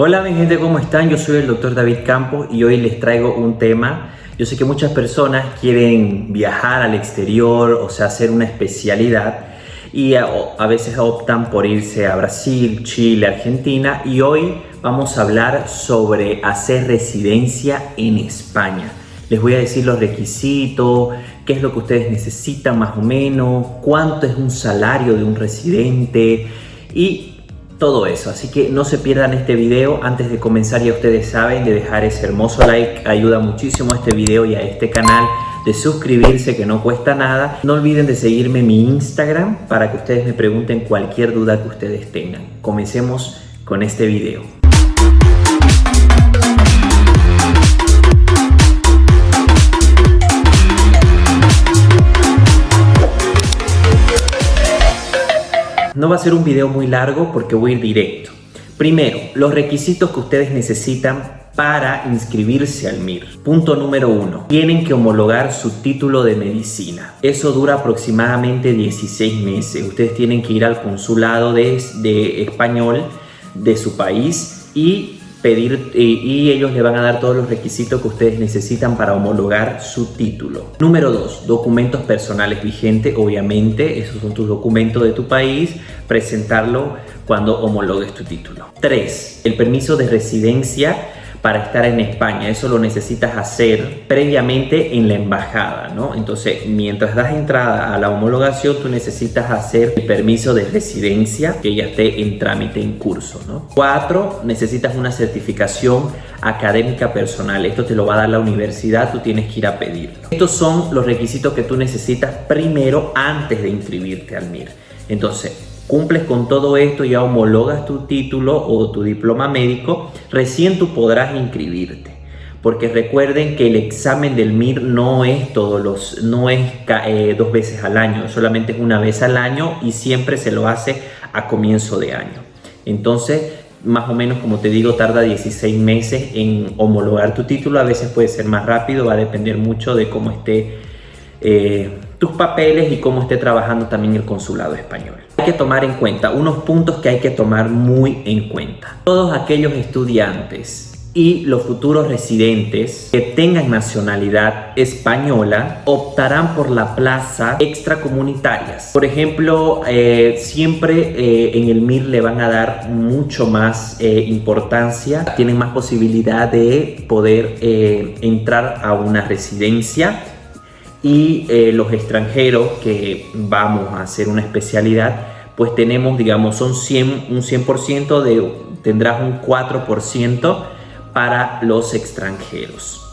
Hola mi gente, ¿cómo están? Yo soy el doctor David Campos y hoy les traigo un tema. Yo sé que muchas personas quieren viajar al exterior, o sea, hacer una especialidad y a, a, veces optan por irse a Brasil, Chile, Argentina y hoy vamos a hablar sobre hacer residencia en España. Les voy a decir los requisitos, qué es lo que ustedes necesitan más o menos, cuánto es un salario de un residente y todo eso. Así que no se pierdan este video. Antes de comenzar ya ustedes saben de dejar ese hermoso like. Ayuda muchísimo a este video y a este canal. De suscribirse que no cuesta nada. No olviden de seguirme en mi Instagram para que ustedes me pregunten cualquier duda que ustedes tengan. Comencemos con este video. No va a ser un video muy largo porque voy a ir directo. Primero, los requisitos que ustedes necesitan para inscribirse al MIR. Punto número uno, tienen que homologar su título de medicina. Eso dura aproximadamente 16 meses. Ustedes tienen que ir al consulado de, de español de su país y pedir y, ellos le van a dar todos los requisitos que ustedes necesitan para homologar su título. Número 2. Documentos personales vigentes, obviamente, esos son tus documentos de tu país, presentarlo cuando homologues tu título. 3. El permiso de residencia para estar en España. Eso lo necesitas hacer previamente en la embajada, ¿no? Entonces, mientras das entrada a la homologación, tú necesitas hacer el permiso de residencia que ya esté en trámite en curso, ¿no? Cuatro, necesitas una certificación académica personal. Esto te lo va a dar la universidad, tú tienes que ir a pedirlo. Estos son los requisitos que tú necesitas primero antes de inscribirte al MIR. Entonces, cumples con todo esto, ya homologas tu título o tu diploma médico, recién tú podrás inscribirte. Porque recuerden que el examen del MIR no es todos los, no es eh, dos veces al año, solamente es una vez al año y siempre se lo hace a comienzo de año. Entonces, más o menos, como te digo, tarda 16 meses en homologar tu título. A veces puede ser más rápido, va a depender mucho de cómo esté eh, tus papeles y cómo esté trabajando también el consulado español. Que tomar en cuenta unos puntos que hay que tomar muy en cuenta. Todos aquellos estudiantes y los futuros residentes que tengan nacionalidad española optarán por la plaza extracomunitarias. Por ejemplo, eh, siempre eh, en el MIR le van a dar mucho más eh, importancia, tienen más posibilidad de poder entrar a una residencia y los extranjeros que vamos a hacer una especialidad, pues tenemos, digamos, son 100, un 100% de, tendrás un 4% para los extranjeros.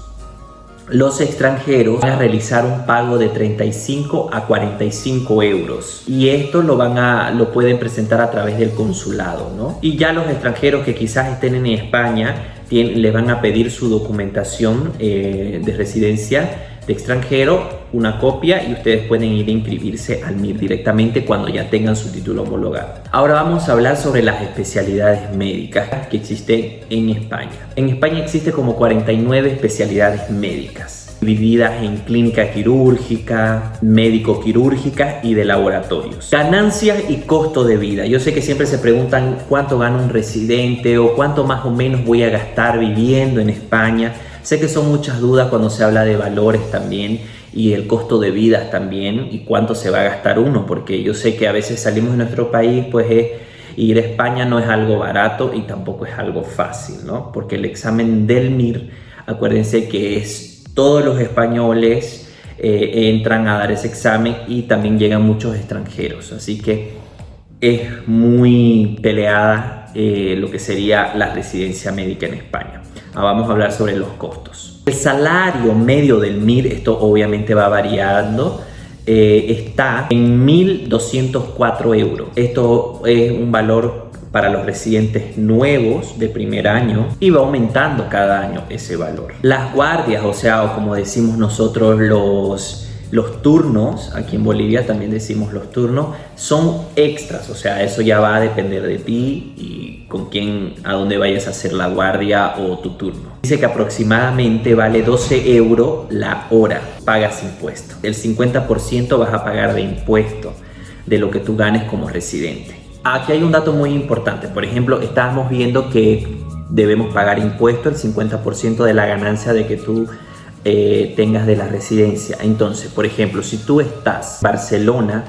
Los extranjeros van a realizar un pago de 35 a 45 euros y esto lo van a lo pueden presentar a través del consulado, ¿no? Y ya los extranjeros que quizás estén en España les van a pedir su documentación eh, de residencia de extranjero, una copia y ustedes pueden ir a inscribirse al MIR directamente cuando ya tengan su título homologado. Ahora vamos a hablar sobre las especialidades médicas que existen en España. En España existe como 49 especialidades médicas divididas en clínica quirúrgica, médico quirúrgica y de laboratorios. Ganancias y costo de vida. Yo sé que siempre se preguntan cuánto gana un residente o cuánto más o menos voy a gastar viviendo en España. Sé que son muchas dudas cuando se habla de valores también y el costo de vida también y cuánto se va a gastar uno, porque yo sé que a veces salimos de nuestro país, pues ir a España no es algo barato y tampoco es algo fácil, ¿no? Porque el examen del MIR, acuérdense que es todos los españoles eh, entran a dar ese examen y también llegan muchos extranjeros, así que es muy peleada eh, lo que sería la residencia médica en España. Ah, vamos a hablar sobre los costos. El salario medio del MIR, esto obviamente va variando, eh, está en 1.204 euros. Esto es un valor para los residentes nuevos de primer año y va aumentando cada año ese valor. Las guardias, o sea, como decimos nosotros los los turnos, aquí en Bolivia también decimos los turnos, son extras, o sea, eso ya va a depender de ti y con quién, a dónde vayas a hacer la guardia o tu turno. Dice que aproximadamente vale 12 euros la hora, pagas impuesto. El 50% vas a pagar de impuesto de lo que tú ganes como residente. Aquí hay un dato muy importante, por ejemplo, estábamos viendo que debemos pagar impuesto el 50% de la ganancia de que tú eh, tengas de la residencia. Entonces, por ejemplo, si tú estás en Barcelona,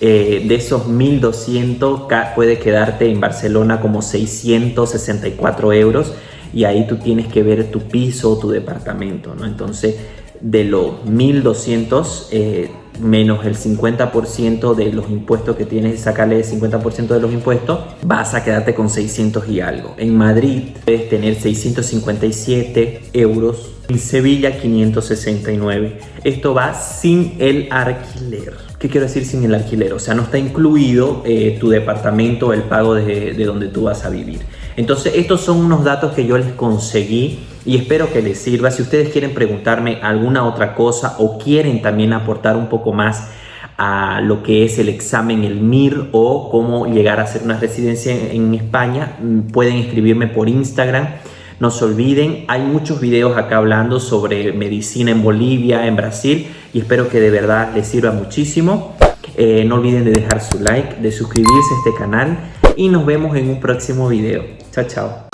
eh, de esos 1200 puede quedarte en Barcelona como 664 euros y ahí tú tienes que ver tu piso o tu departamento, ¿no? Entonces, de los 1200 eh, menos el 50% de los impuestos que tienes, sacarle el 50% de los impuestos, vas a quedarte con 600 y algo. En Madrid puedes tener 657 euros, en Sevilla 569. Esto va sin el alquiler. ¿Qué quiero decir sin el alquiler? O sea, no está incluido eh, tu departamento, el pago de, de donde tú vas a vivir. Entonces, estos son unos datos que yo les conseguí y espero que les sirva. Si ustedes quieren preguntarme alguna otra cosa o quieren también aportar un poco más a lo que es el examen, el MIR o cómo llegar a hacer una residencia en España, mm, pueden escribirme por Instagram. No se olviden, hay muchos videos acá hablando sobre medicina en Bolivia, en Brasil y espero que de verdad les sirva muchísimo. Eh, no olviden de dejar su like, de suscribirse a este canal y nos vemos en un próximo video. Chao, chao.